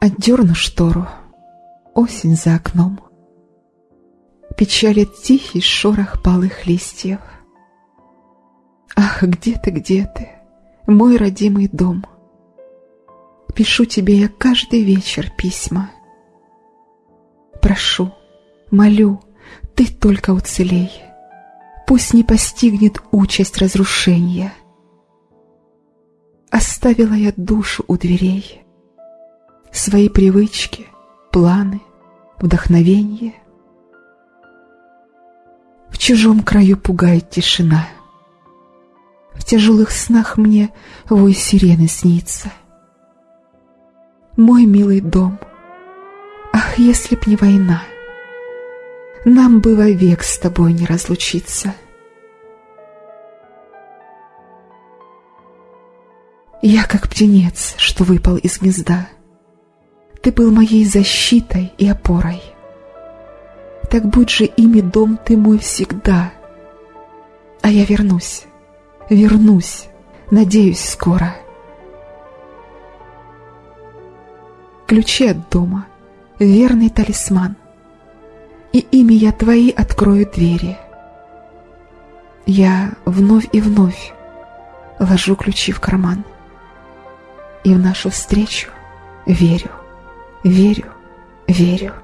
Отдерну штору, осень за окном. Печалит тихий шорох палых листьев. Ах, где ты, где ты, мой родимый дом? Пишу тебе я каждый вечер письма. Прошу, молю, ты только уцелей. Пусть не постигнет участь разрушения. Оставила я душу у дверей, Свои привычки, планы, вдохновение. В чужом краю пугает тишина. В тяжелых снах мне вой сирены снится. Мой милый дом, ах, если б не война, Нам бы вовек с тобой не разлучиться. Я как птенец, что выпал из гнезда. Ты был моей защитой и опорой. Так будь же ими дом ты мой всегда. А я вернусь, вернусь, надеюсь, скоро. Ключи от дома, верный талисман, И ими я твои открою двери. Я вновь и вновь ложу ключи в карман — и в нашу встречу верю, верю, верю.